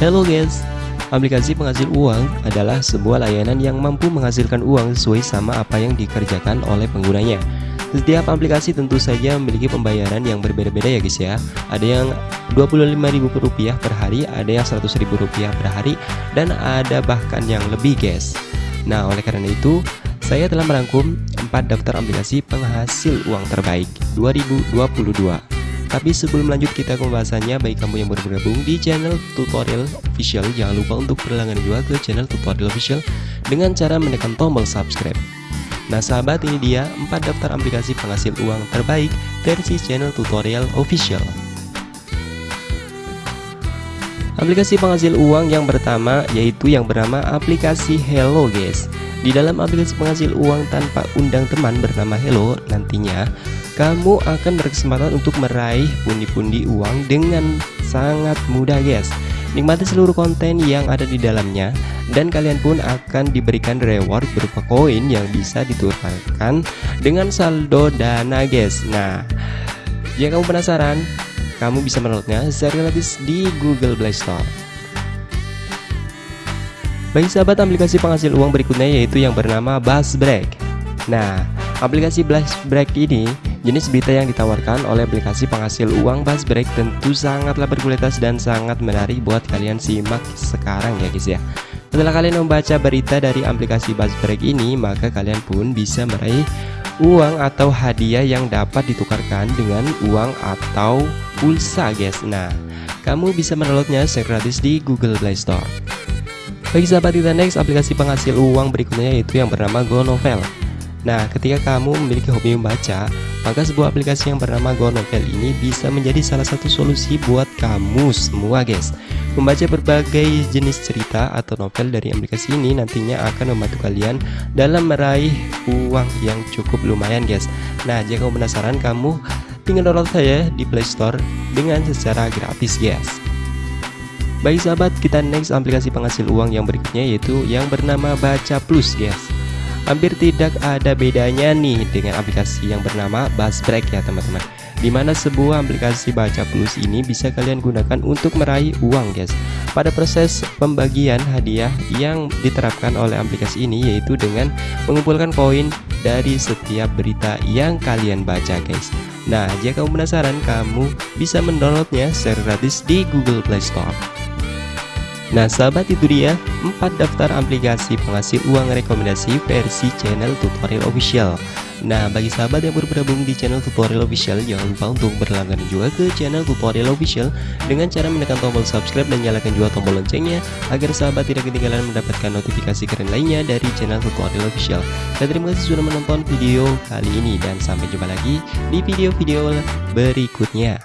Hello guys, aplikasi penghasil uang adalah sebuah layanan yang mampu menghasilkan uang sesuai sama apa yang dikerjakan oleh penggunanya. Setiap aplikasi tentu saja memiliki pembayaran yang berbeda-beda ya guys ya. Ada yang Rp25.000 per hari, ada yang Rp100.000 per hari, dan ada bahkan yang lebih guys. Nah, oleh karena itu, saya telah merangkum 4 daftar aplikasi penghasil uang terbaik 2022. Tapi sebelum lanjut kita ke pembahasannya, bagi kamu yang baru bergabung di channel tutorial official, jangan lupa untuk berlangganan juga ke channel tutorial official dengan cara menekan tombol subscribe. Nah sahabat ini dia 4 daftar aplikasi penghasil uang terbaik versi channel tutorial official. Aplikasi penghasil uang yang pertama yaitu yang bernama aplikasi Hello guys. Di dalam aplikasi penghasil uang tanpa undang teman bernama Hello nantinya kamu akan berkesempatan untuk meraih pundi-pundi uang dengan sangat mudah guys Nikmati seluruh konten yang ada di dalamnya dan kalian pun akan diberikan reward berupa koin yang bisa ditukarkan dengan saldo dana guys Nah, jika kamu penasaran, kamu bisa mendownloadnya secara gratis di Google Play Store. Bagi sahabat aplikasi penghasil uang berikutnya yaitu yang bernama Buzzbreak Nah, aplikasi Buzzbreak ini Jenis berita yang ditawarkan oleh aplikasi penghasil uang Buzzbreak tentu sangatlah berkualitas dan sangat menarik buat kalian. Simak sekarang ya guys ya. Setelah kalian membaca berita dari aplikasi Buzzbreak ini maka kalian pun bisa meraih uang atau hadiah yang dapat ditukarkan dengan uang atau pulsa guys. Nah kamu bisa mendownloadnya secara gratis di Google Play Store. Bagi sahabat next aplikasi penghasil uang berikutnya yaitu yang bernama GoNovel. Nah ketika kamu memiliki hobi membaca maka sebuah aplikasi yang bernama Go Novel ini bisa menjadi salah satu solusi buat kamu semua guys. Membaca berbagai jenis cerita atau novel dari aplikasi ini nantinya akan membantu kalian dalam meraih uang yang cukup lumayan guys. Nah jika kamu penasaran kamu tinggal download saya di Play Store dengan secara gratis guys Baik sahabat, kita next aplikasi penghasil uang yang berikutnya yaitu yang bernama Baca Plus guys hampir tidak ada bedanya nih dengan aplikasi yang bernama Buzzbreak ya teman-teman. Di mana sebuah aplikasi baca plus ini bisa kalian gunakan untuk meraih uang guys Pada proses pembagian hadiah yang diterapkan oleh aplikasi ini yaitu dengan mengumpulkan koin dari setiap berita yang kalian baca guys. Nah jika kamu penasaran kamu bisa mendownloadnya secara gratis di Google Play Store Nah sahabat itu dia 4 daftar aplikasi penghasil uang rekomendasi versi channel tutorial official. Nah bagi sahabat yang baru bergabung di channel tutorial official jangan lupa untuk berlangganan juga ke channel tutorial official dengan cara menekan tombol subscribe dan nyalakan juga tombol loncengnya agar sahabat tidak ketinggalan mendapatkan notifikasi keren lainnya dari channel tutorial official. Dan terima kasih sudah menonton video kali ini dan sampai jumpa lagi di video-video berikutnya